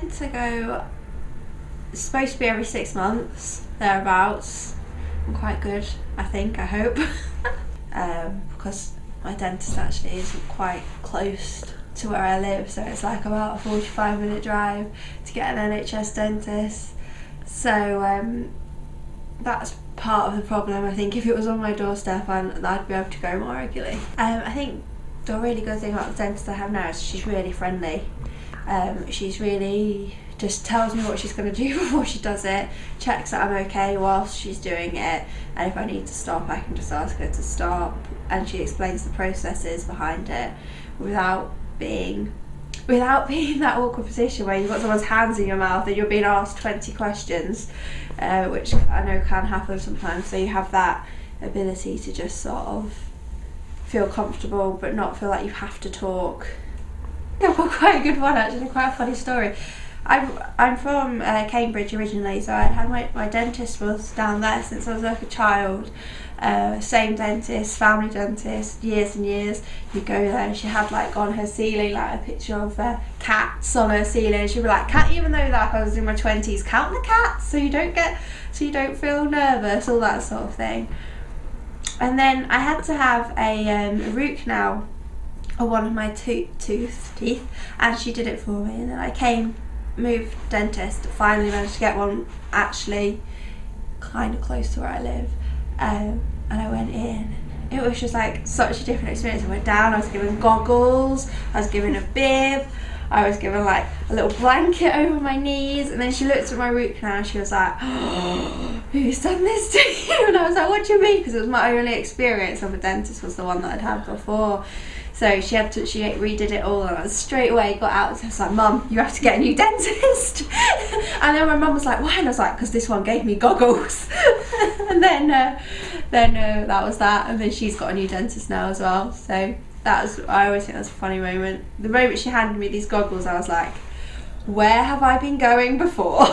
tend to go. Supposed to be every six months, thereabouts. I'm quite good, I think. I hope, um, because my dentist actually isn't quite close to where I live, so it's like about a 45 minute drive to get an NHS dentist. So um, that's part of the problem. I think if it was on my doorstep, I'd, I'd be able to go more regularly. Um, I think the really good thing about the dentist I have now is she's really friendly. Um, she's really just tells me what she's going to do before she does it, checks that I'm okay whilst she's doing it, and if I need to stop, I can just ask her to stop. And she explains the processes behind it without being without being that awkward position where you've got someone's hands in your mouth and you're being asked 20 questions, uh, which I know can happen sometimes. So you have that ability to just sort of feel comfortable but not feel like you have to talk. Yeah, well, quite a good one actually, quite a funny story. I'm, I'm from uh, Cambridge originally, so I had my, my dentist was down there since I was like a child. Uh, same dentist, family dentist, years and years. You go there and she had like on her ceiling like a picture of uh, cats on her ceiling. She'd be like, "Cat," even though like I was in my twenties, count the cats so you don't get, so you don't feel nervous, all that sort of thing. And then I had to have a, um, root canal on one of my to- tooth teeth, and she did it for me. And then I came, moved dentist, finally managed to get one actually kind of close to where I live um, and I went in. It was just like such a different experience. I went down, I was given goggles, I was given a bib, I was given like a little blanket over my knees, and then she looked at my root canal and she was like, oh, Who's done this to you? And I was like, What do you mean? Because it was my only experience of a dentist, was the one that I'd had before. So she had to, she redid it all, and I straight away got out. And I was like, "Mum, you have to get a new dentist." and then my mum was like, "Why?" And I was like, "Because this one gave me goggles." and then, uh, then uh, that was that. And then she's got a new dentist now as well. So that was, I always think that's a funny moment. The moment she handed me these goggles, I was like, "Where have I been going before?"